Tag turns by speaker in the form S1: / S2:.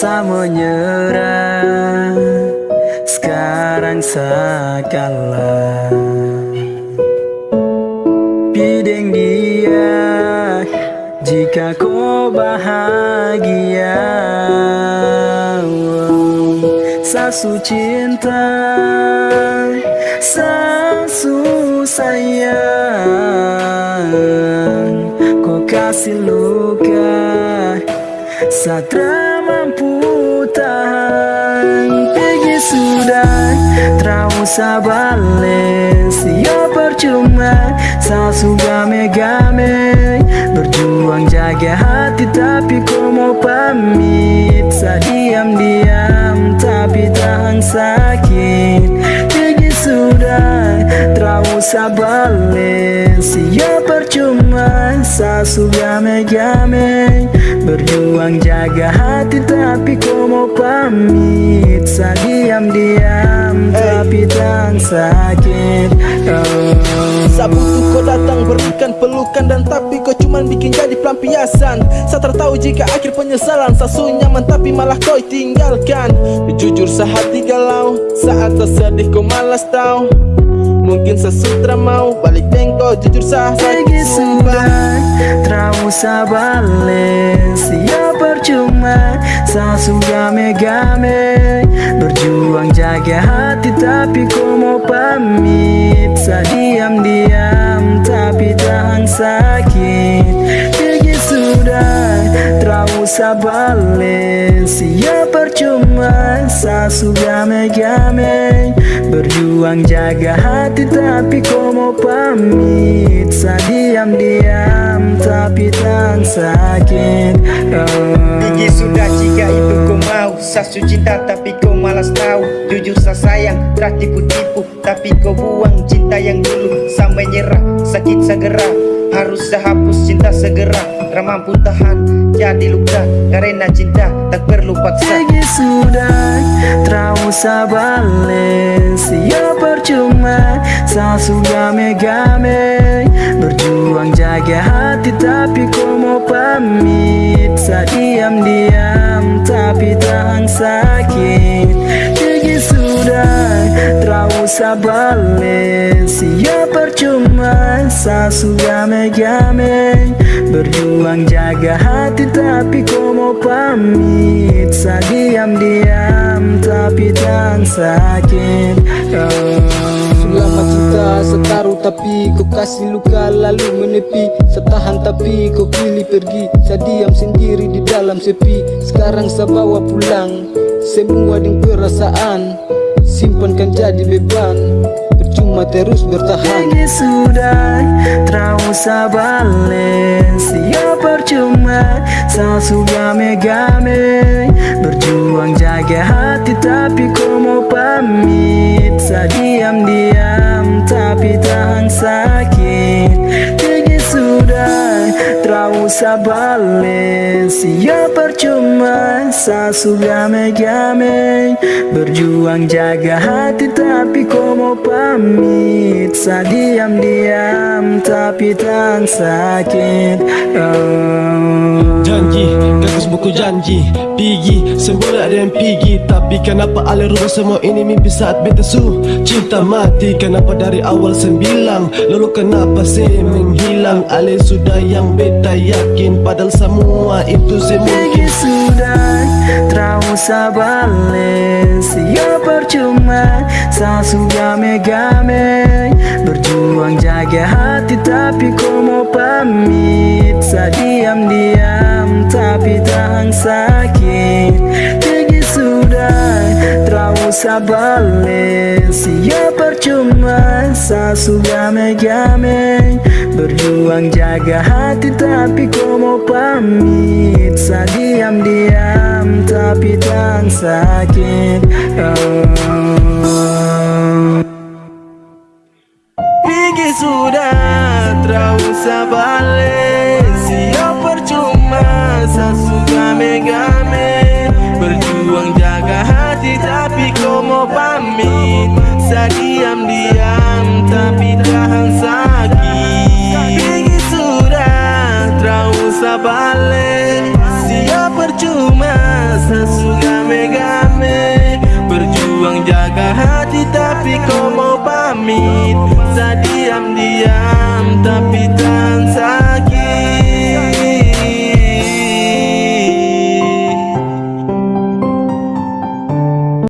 S1: usah menyerah Sekarang sakalah Bideng dia Jika kau bahagia. Sasu cinta Sasu sayang. Kau kasih luka Satra Terang usah balik Siap percuma Sasu game-game Berjuang jaga hati Tapi kau mau pamit. Sa diam-diam Tapi tahan sakit. Pergi sudah Terang usah balik Siap percuma Sasu game-game Berjuang jaga hati tapi kau mau pamit. Sa diam-diam tak sakit oh.
S2: Saat butuh kau datang berikan pelukan Dan tapi kau cuman bikin jadi pelampiasan. Saya tertahu jika akhir penyesalan Sasu nyaman tapi malah kau tinggalkan. Jujur sehati galau Saat tersedih kau malas tahu. Mungkin sesutra mau balik tengok jujur sah
S1: sudah Tak usah balik Siap percuma Sasu game-game Berjuang jaga hati Tapi kau mau pamit. Sa diam-diam Tapi tahan sakit. Pergi sudah usah balik Siap percuma Sasu game-game Berjuang jaga hati Tapi kau mau pamit. Sa diam-diam Tapi tak sakit. Oh.
S3: Tinggi sudah jika itu kau mau. Sasu cinta tapi kau malas tahu. Jujur saya sayang, tak tipu-tipu. Tapi kau buang cinta yang dulu Sampai nyerah, sakit segera Harus saya hapus cinta segera. Tak mampu tahan, jadi luka. Karena cinta tak perlu paksa.
S1: Pergi sudah Tak usah balik Siap percuma. Sasu game-game Berjuang jaga hati Tapi kau mau pamit. Sa diam-diam Tapi tahan sakit. Pergi sudah usah balik Siap percuma Sasu game-game Berjuang jaga hati Tapi kau mau pamit. Sa diam-diam Tapi tak sakit
S2: tapi kau kasih luka lalu menepi. Setahan tapi kau pilih pergi. Saya diam sendiri di dalam sepi. Sekarang saya bawa pulang Semua dengan perasaan. Simpankan jadi beban. Percuma terus bertahan.
S1: Pergi sudah Tak usah balik Siap percuma Sasu game-game Berjuang jaga hati Tapi kau mau pamit. Sa diam-diam Tapi tahan sakit. Pergi sudah usah balik Siap percuma Sasu game-game Berjuang jaga hati Tapi kau mau pamit. Sa diam-diam Tapi tak sakit. Oh.
S4: Buku janji Pigi, semula ada yang pigi Tapi kenapa Ale rubah semua ini mimpi saat beta su Cinta mati, kenapa dari awal saya bilang? Lalu kenapa saya menghilang? Ale sudah yang beta yakin Padahal semua itu
S1: Pergi
S4: mungkin
S1: sudah Tak usah balik. Siap percuma Sasu game-game Berjuang jaga hati Tapi kau mau pamit. Sa diam-diam Tapi tahan sakit. Pergi sudah Tak usah balik Siap percuma Sasu game-game Berjuang jaga hati Tapi kau mau pamit. Sa diam-diam Tapi tak sakit. Oh.
S2: Sudah, usah balik Siap percuma, sasu game-game Berjuang jaga hati tapi kau mau pamit. Sa diam-diam tapi tahan sakit. Pergi sudah, usah balik Siap percuma, sasu game jaga hati tapi kau mau pamit. Saya